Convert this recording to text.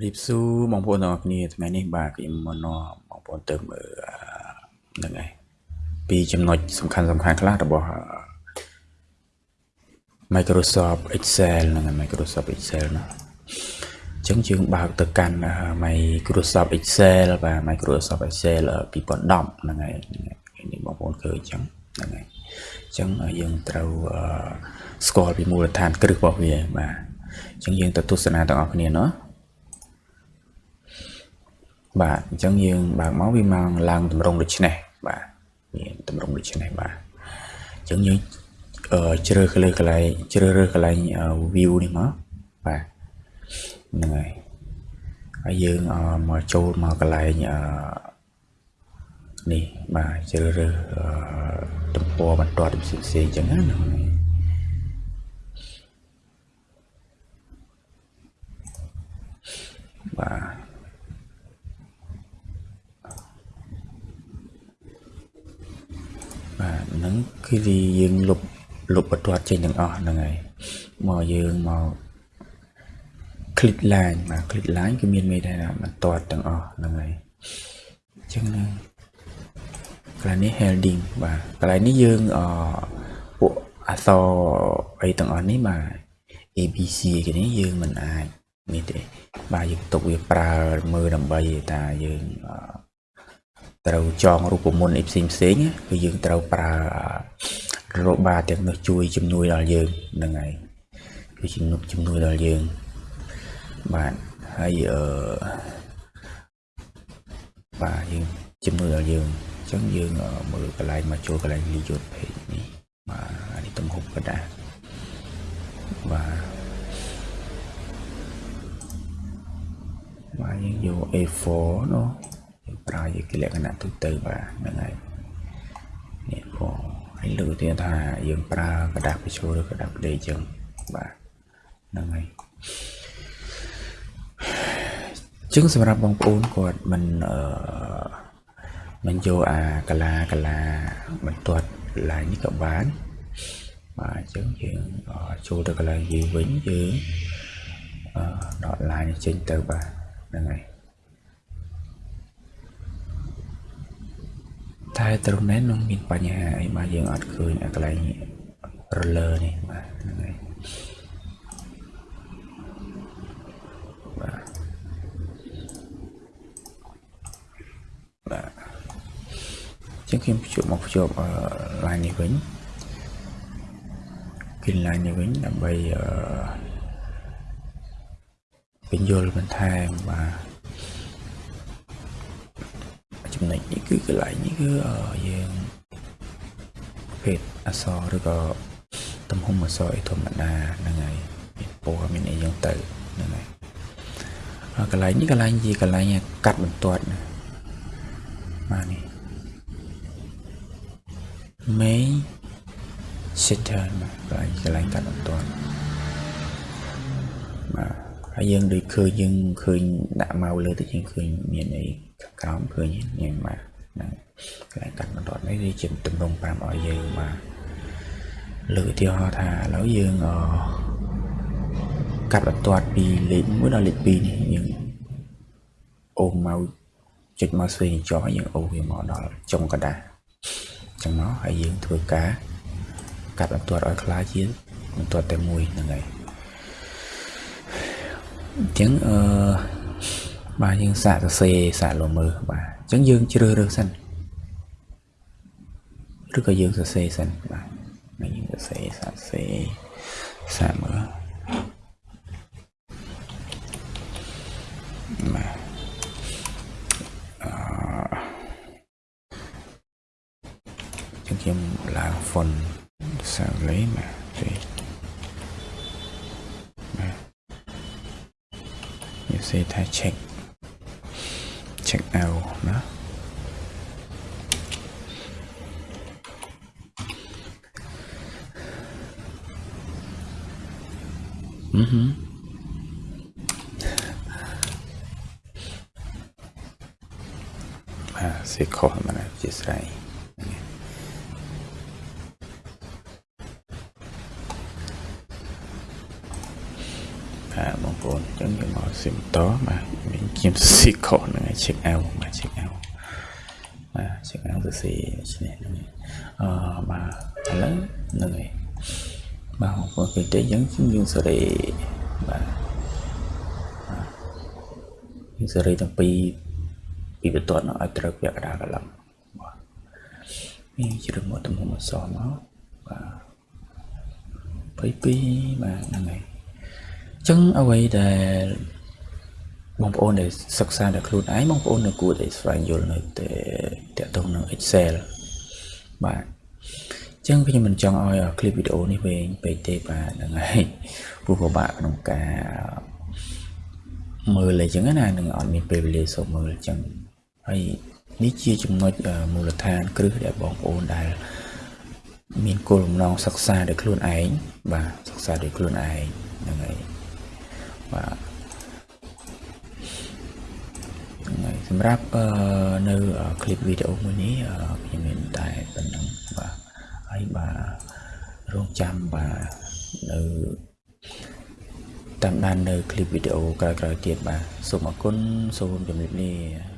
រៀបសួរបងប្អូនទាំងអស់គ្នាថ្ងៃនេះបាទខ្ញុំមកនាំបងប្អូនទៅមើលហ្នឹងឯងពីចំណុចសំខាន់សំខាន់ខ្លះរបស់ Microsoft Excel ហ្នឹង Microsoft Excel ណាអញ្ចឹងយើងបើកទៅកាន់ Microsoft Excel បាទ Microsoft Excel 2010ហ្នឹងហើយនេះបងប្អូនឃើញអញ្ចឹងហ្នឹងហើយអញ្ចឹងយើងត្រូវស្គាល់ពីមូលដ្ឋានគ្រឹះរបស់វាបាទអញ្ចឹងយើងទៅទស្សនាទាំងអស់គ្នាណា បាទអញ្ចឹងយើងបើកមកវាមកឡើងតម្រងដូចនេះបាទមានតម្រងដូចនេះបាទអញ្ចឹងយើងអឺជ្រើសលើកន្លែងជ្រើសរើសកន្លែង view នេះមកបាទហ្នឹងហើយហើយយើងអឺមកចូលមកកន្លែងអឺនេះបាទជ្រើសរើសអឺទំព័របន្ទាត់ផ្សេងផ្សេងអញ្ចឹងណាហ្នឹងហើយបាទបាទហ្នឹង គឺវាយើងលុបលុបបន្ទាត់ចេញទាំងអស់ហ្នឹងហើយមកយើងមក click line បាទ click line គឺមានមេថាបន្ទាត់ទាំងអស់ហ្នឹងហើយអញ្ចឹងណាកន្លែងនេះ heading បាទកន្លែងនេះយើងអពួកអក្សរអីទាំងអស់នេះបាទ ABC គេនេះយើងមិនអាចនេះទេបាទយើងទុកវាប្រើមើលដើម្បីថាយើងអឺ ត្រូវចងរូបមន្តអីផ្សេងផ្សេងគឺយើងត្រូវប្រើរបាទាំងនោះជួយជំនួយដល់យើងហ្នឹងហើយគឺជំនួយជំនួយដល់យើងបាទហើយអឺបាទយើងជំនួយដល់យើងអញ្ចឹងយើងមើលកន្លែងមកចូលកន្លែងលីយុទ្ធភេទនេះបាទអានេះទំហំក៏ដែរបាទបាទយើងយក A4 នោះ ប្រើជាលក្ខណៈទូទៅបាទហ្នឹងហើយនេះផងហើយលើកទៀតថាយើងប្រើกระดาษបញ្ចូលឬกระดาษផ្ដេកចឹងបាទហ្នឹងហើយចឹងសម្រាប់បងប្អូនគាត់មិនអឺមិនយកអាកាឡាកាឡាបន្ទាត់ឡាយនេះក៏បានបាទអញ្ចឹងយើងចូលទៅកន្លែងយើងវិញយើងអឺដកឡាយនេះចេញទៅបាទហ្នឹងហើយ តែត្រង់នេះនឹងមានបញ្ហាអីបាទយើងអត់ឃើញអាកន្លែងរលើនេះបាទហ្នឹងហើយបាទបាទចឹងខ្ញុំភ្ជាប់មកភ្ជាប់អឺ line នេះវិញគិន line នេះវិញដើម្បីអឺពន្យល់បន្ថែមបាទ ចំណុចនេះគឺកន្លែងនេះគឺយើងភេទអក្សរឬក៏ទំហំអក្សរអីធម្មតាហ្នឹងហើយមានពណ៌មានអីយ៉ាងទៅហ្នឹងហើយកន្លែងនេះកន្លែងជាកន្លែងកាត់បន្ទាត់ណាបាទនេះ main setter បាទកន្លែងកាត់បន្ទាត់បាទហើយយើងដូចឃើញយើងឃើញដាក់មកលើទៅយើងឃើញមានអី ក្រោមឃើញញ៉ែបាទហ្នឹងកន្លែងកាត់បន្ទាត់នេះវាជាតម្រង់ប្រាប់ឲ្យយើងបាទលើកឧទាហរណ៍ថាឥឡូវយើងអកាត់បន្ទាត់ពីលេខ1ដល់លេខ2នេះយើងអូសមកចុចមកស្វែងចោះយើងអូសវាមកដល់ចុងកណ្ដាលអញ្ចឹងមកហើយយើងធ្វើការកាត់បន្ទាត់ឲ្យខ្លាចជាបន្ទាត់តែមួយហ្នឹងហើយអញ្ចឹងអឺ បាទយើងសាកសរសេរសាកលមើលបាទអញ្ចឹងយើងជ្រើសរើសសិនឬក៏យើងសរសេរសិនបាទយើងសរសេរសាកសរសេរសាកមើលបាទអឺចឹងខ្ញុំឡើង font សាកលេបាទទេបាទសេថា check check out ណាអឺហឺអាសេខុសមកជាស្រ័យ បាទបងប្អូនអញ្ចឹងយើងមកស៊ីមតបាទមានខ្ញុំស៊ីខុសហ្នឹងហើយ check out បាទ check out បាទ check out ទៅស៊ីឆ្នេះហ្នឹងហើយអឺបាទឥឡូវហ្នឹងហើយបាទបងប្អូនគេទៅយើងយើងសេរីបាទយើងសេរីទាំងពីរពីបន្ទាត់នោះឲ្យត្រូវពាក់កណ្ដាលកន្លងបាទមានជ្រើសមកទំហំអសមកបាទ22បាទហ្នឹងហើយអញ្ចឹងអ្វីដែលបងប្អូនដែលសិក្សាដល់ខ្លួនឯងបងប្អូននៅគួរតែស្វែងយល់នៅតែតកតងនឹង Excel បាទអញ្ចឹងខ្ញុំមិនចង់ឲ្យคลิปវីដេអូនេះវែងពេកទេបាទហ្នឹងហើយព្រោះពិបាកក្នុងការមើលអីចឹងណានឹងអត់មានពេលវេលាសូមមើលអញ្ចឹងហើយនេះជាចំណុចមូលដ្ឋានគ្រឹះដែលបងប្អូនដែលមានគោលបំណងសិក្សាដោយខ្លួនឯងបាទសិក្សាដោយខ្លួនឯងហ្នឹងហើយ បាទហ្នឹងហើយសម្រាប់នៅคลิปវីដេអូមួយនេះខ្ញុំមានតែប៉ុណ្្នឹងបាទហើយបាទរងចាំបាទនៅតាមដាននៅคลิปវីដេអូក្រោយៗទៀតបាទសូមអរគុណសូមជម្រាបលា